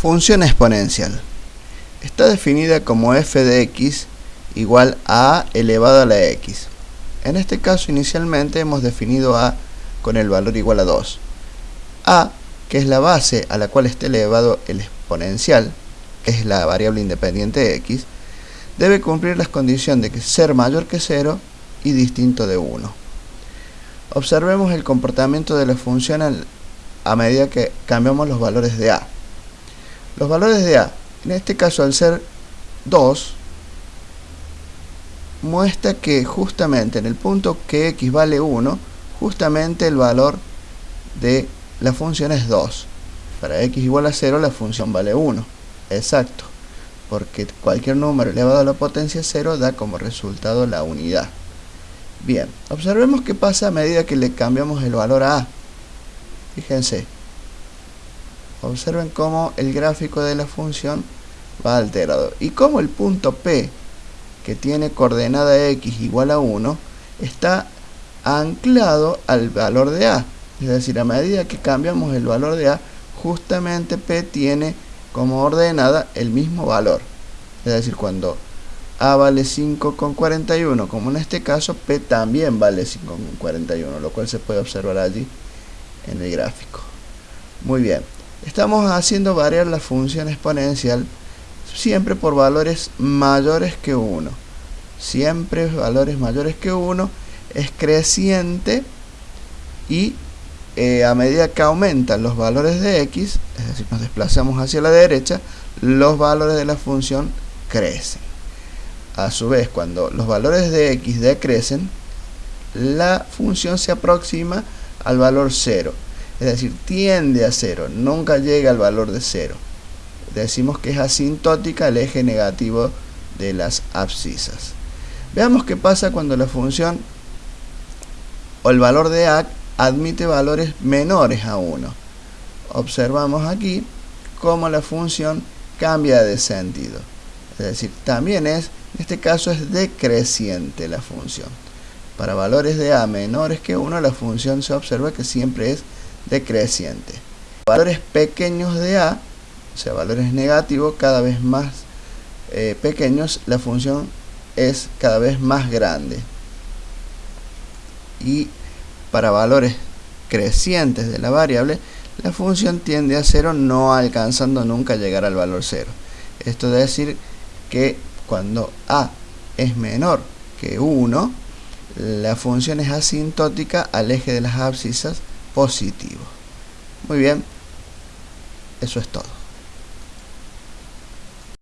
Función exponencial. Está definida como f de x igual a elevado a la x. En este caso inicialmente hemos definido a con el valor igual a 2. a, que es la base a la cual está elevado el exponencial, que es la variable independiente x, debe cumplir las condiciones de que ser mayor que 0 y distinto de 1. Observemos el comportamiento de la función a medida que cambiamos los valores de a. Los valores de A, en este caso al ser 2, muestra que justamente en el punto que x vale 1, justamente el valor de la función es 2. Para x igual a 0 la función vale 1. Exacto. Porque cualquier número elevado a la potencia 0 da como resultado la unidad. Bien, observemos qué pasa a medida que le cambiamos el valor a a. Fíjense, observen cómo el gráfico de la función va alterado. Y cómo el punto P que tiene coordenada x igual a 1 está anclado al valor de a. Es decir, a medida que cambiamos el valor de a justamente P tiene como ordenada el mismo valor. Es decir, cuando a vale 5,41 como en este caso P también vale 5,41 lo cual se puede observar allí en el gráfico. Muy bien estamos haciendo variar la función exponencial siempre por valores mayores que 1 siempre valores mayores que 1 es creciente y eh, a medida que aumentan los valores de x es decir nos desplazamos hacia la derecha los valores de la función crecen. A su vez cuando los valores de x decrecen la función se aproxima al valor 0 es decir, tiende a cero, nunca llega al valor de cero. Decimos que es asintótica el eje negativo de las abscisas. Veamos qué pasa cuando la función o el valor de a admite valores menores a 1. Observamos aquí cómo la función cambia de sentido. Es decir, también es, en este caso es decreciente la función. Para valores de a menores que 1, la función se observa que siempre es. Valores pequeños de A, o sea, valores negativos, cada vez más eh, pequeños, la función es cada vez más grande. Y para valores crecientes de la variable, la función tiende a cero no alcanzando nunca llegar al valor cero. Esto es decir que cuando a es menor que 1, la función es asintótica al eje de las abscisas positivo. Muy bien, eso es todo.